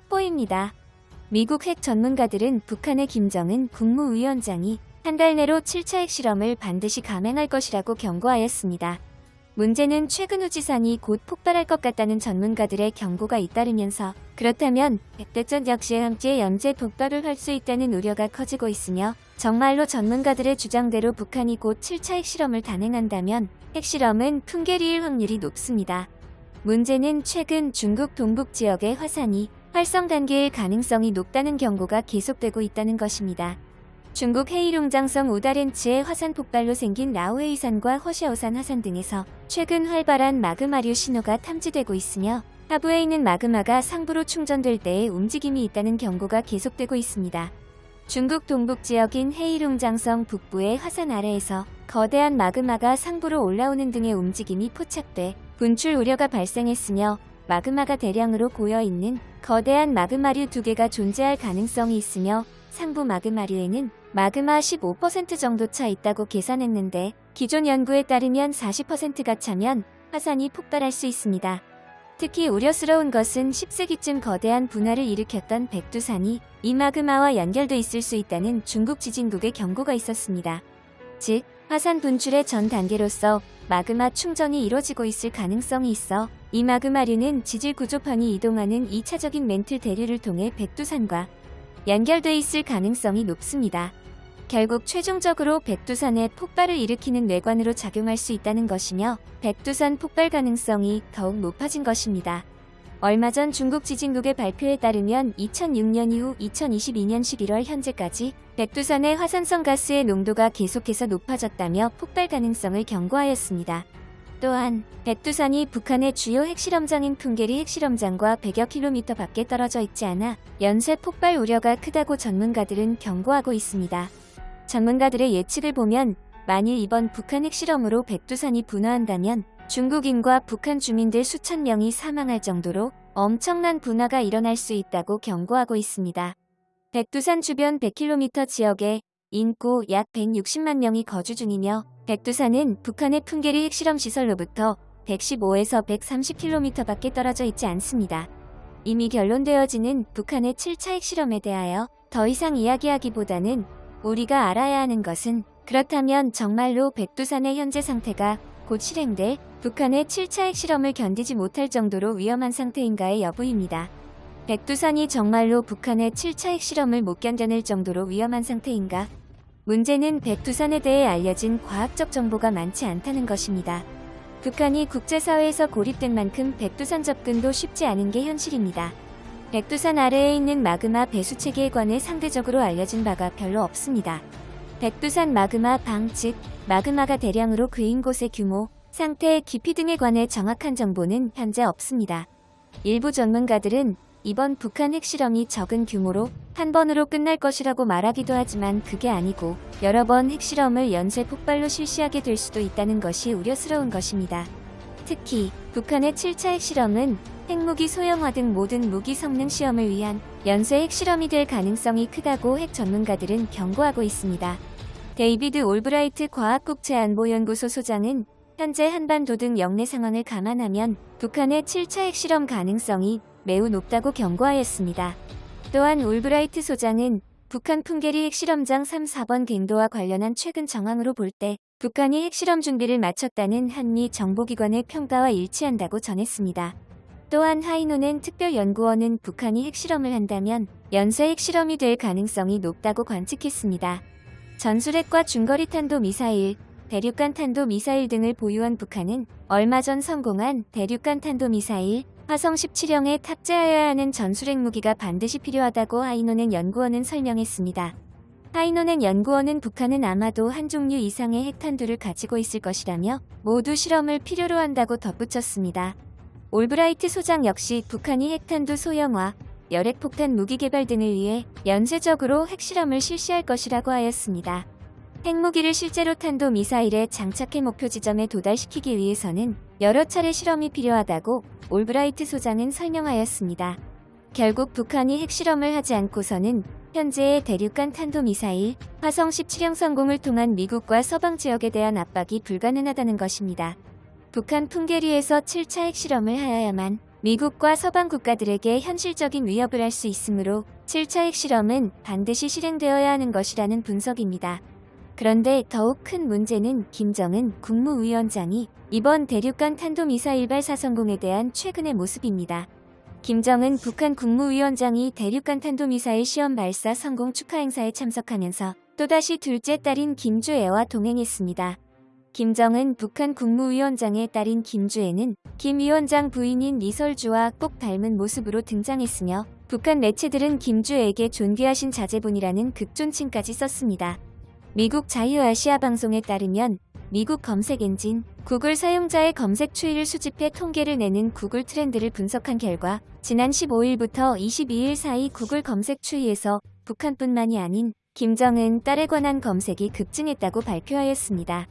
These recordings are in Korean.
속보입니다. 미국 핵 전문가들은 북한의 김정은 국무위원장이 한 달 내로 7차 핵실험을 반드시 감행할 것이라고 경고하였습니다. 문제는 최근 우지산이 곧 폭발할 것 같다는 전문가들의 경고가 잇따르면서 그렇다면 백대전 역시와 함께 연쇄 폭발을 할 수 있다는 우려가 커지고 있으며 정말로 전문가들의 주장대로 북한이 곧 7차 핵실험을 단행한다면 핵실험은 풍계리일 확률이 높습니다. 문제는 최근 중국 동북 지역의 화산이 활성 단계일 가능성이 높다는 경고가 계속되고 있다는 것입니다. 중국 헤이룽장성 우다렌츠의 화산 폭발로 생긴 라오헤이산과 허샤오산 화산 등에서 최근 활발한 마그마류 신호가 탐지되고 있으며 하부에 있는 마그마가 상부로 충전될 때의 움직임이 있다는 경고가 계속되고 있습니다. 중국 동북 지역인 헤이룽장성 북부의 화산 아래에서 거대한 마그마가 상부로 올라오는 등의 움직임이 포착돼 분출 우려가 발생했으며 마그마가 대량으로 고여있는 거대한 마그마류 두 개가 존재할 가능성이 있으며 상부 마그마류에는 마그마 15% 정도 차 있다고 계산했는데 기존 연구에 따르면 40%가 차면 화산이 폭발할 수 있습니다. 특히 우려스러운 것은 10세기쯤 거대한 분화를 일으켰던 백두산이 이 마그마와 연결돼 있을 수 있다는 중국 지진국의 경고가 있었습니다. 즉, 화산 분출의 전 단계로서 마그마 충전이 이뤄지고 있을 가능성이 있어 이 마그마류는 지질 구조판이 이동하는 2차적인 멘틀 대류를 통해 백두산과 연결돼 있을 가능성이 높습니다. 결국 최종적으로 백두산에 폭발을 일으키는 뇌관으로 작용할 수 있다는 것이며 백두산 폭발 가능성이 더욱 높아진 것입니다. 얼마 전 중국 지진국의 발표에 따르면 2006년 이후 2022년 11월 현재까지 백두산의 화산성 가스의 농도가 계속해서 높아졌다며 폭발 가능성을 경고하였습니다. 또한 백두산이 북한의 주요 핵실험장인 풍계리 핵실험장과 100여 킬로미터 밖에 떨어져 있지 않아 연쇄 폭발 우려가 크다고 전문가들은 경고하고 있습니다. 전문가들의 예측을 보면 만일 이번 북한 핵실험으로 백두산이 분화한다면 중국인과 북한 주민들 수천 명이 사망할 정도로 엄청난 분화가 일어날 수 있다고 경고하고 있습니다. 백두산 주변 100km 지역에 인구 약 160만 명이 거주 중이며 백두산은 북한의 풍계리 핵실험 시설로부터 115에서 130km 밖에 떨어져 있지 않습니다. 이미 결론되어지는 북한의 7차 핵실험에 대하여 더 이상 이야기하기보다는 우리가 알아야 하는 것은 그렇다면 정말로 백두산의 현재 상태가 곧 실행돼 북한의 7차 핵실험을 견디지 못할 정도로 위험한 상태인가의 여부입니다. 백두산이 정말로 북한의 7차 핵실험을 못 견뎌낼 정도로 위험한 상태인가? 문제는 백두산에 대해 알려진 과학적 정보가 많지 않다는 것입니다. 북한이 국제사회에서 고립된 만큼 백두산 접근도 쉽지 않은 게 현실입니다. 백두산 아래에 있는 마그마 배수체계에 관해 상대적으로 알려진 바가 별로 없습니다. 백두산 마그마 방, 즉 마그마가 대량으로 그인 곳의 규모, 상태, 깊이 등에 관해 정확한 정보는 현재 없습니다. 일부 전문가들은 이번 북한 핵실험이 적은 규모로 한 번으로 끝날 것이라고 말하기도 하지만 그게 아니고 여러 번 핵실험을 연쇄 폭발로 실시하게 될 수도 있다는 것이 우려스러운 것입니다. 특히 북한의 7차 핵실험은 핵무기 소형화 등 모든 무기 성능 시험을 위한 연쇄 핵실험이 될 가능성이 크다고 핵 전문가들은 경고하고 있습니다. 데이비드 올브라이트 과학국제안보연구소 소장은 현재 한반도 등 역내 상황을 감안하면 북한의 7차 핵실험 가능성이 매우 높다고 경고하였습니다. 또한 올브라이트 소장은 북한 풍계리 핵실험장 3, 4번 갱도와 관련한 최근 정황으로 볼 때 북한이 핵실험 준비를 마쳤다는 한미 정보기관의 평가와 일치한다고 전했습니다. 또한 하이노넨 특별연구원은 북한이 핵실험을 한다면 연쇄 핵실험이 될 가능성이 높다고 관측했습니다. 전술핵과 중거리 탄도 미사일, 대륙간 탄도 미사일 등을 보유한 북한은 얼마 전 성공한 대륙간 탄도 미사일 화성 17형에 탑재하여야 하는 전술핵 무기가 반드시 필요하다고 하이노넨 연구원은 설명했습니다. 하이노넨 연구원은 북한은 아마도 한 종류 이상의 핵탄두를 가지고 있을 것이라며 모두 실험을 필요로 한다고 덧붙였습니다. 올브라이트 소장 역시 북한이 핵탄두 소형화, 열핵폭탄 무기 개발 등을 위해 연쇄적으로 핵실험을 실시할 것이라고 하였습니다. 핵무기를 실제로 탄도 미사일에 장착해 목표 지점에 도달시키기 위해서는 여러 차례 실험이 필요하다고 올브라이트 소장은 설명하였습니다. 결국 북한이 핵실험을 하지 않고서는 현재의 대륙간 탄도미사일 화성 17형 성공을 통한 미국과 서방 지역에 대한 압박이 불가능하다는 것입니다. 북한 풍계리에서 7차 핵실험을 하여야만 미국과 서방 국가들에게 현실적인 위협을 할 수 있으므로 7차 핵실험은 반드시 실행되어야 하는 것이라는 분석입니다. 그런데 더욱 큰 문제는 김정은 국무위원장이 이번 대륙간 탄도미사일 발사 성공에 대한 최근의 모습입니다. 김정은 북한 국무위원장이 대륙간 탄도미사일 시험 발사 성공 축하 행사에 참석하면서 또다시 둘째 딸인 김주애와 동행했습니다. 김정은 북한 국무위원장의 딸인 김주애는 김 위원장 부인인 리설주와 꼭 닮은 모습으로 등장했으며 북한 매체들은 김주애에게 존귀하신 자제분이라는 극존칭까지 썼습니다. 미국 자유아시아 방송에 따르면 미국 검색 엔진 구글 사용자의 검색 추이를 수집해 통계를 내는 구글 트렌드를 분석한 결과 지난 15일부터 22일 사이 구글 검색 추이에서 북한뿐만이 아닌 김정은 딸에 관한 검색이 급증했다고 발표하였습니다.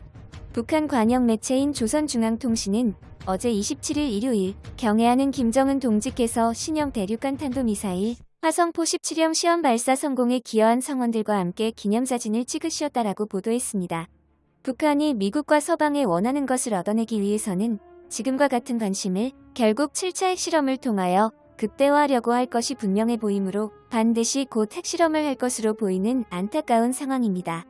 북한 관영 매체인 조선중앙통신은 어제 27일 일요일 경애하는 김정은 동지께서 신형 대륙간 탄도미사일 화성포 17형 시험 발사 성공에 기여한 성원들과 함께 기념사진을 찍으시었다라고 보도했습니다. 북한이 미국과 서방에 원하는 것을 얻어내기 위해서는 지금과 같은 관심을 결국 7차 핵실험을 통하여 극대화하려고 할 것이 분명해 보이므로 반드시 곧 핵실험을 할 것으로 보이는 안타까운 상황입니다.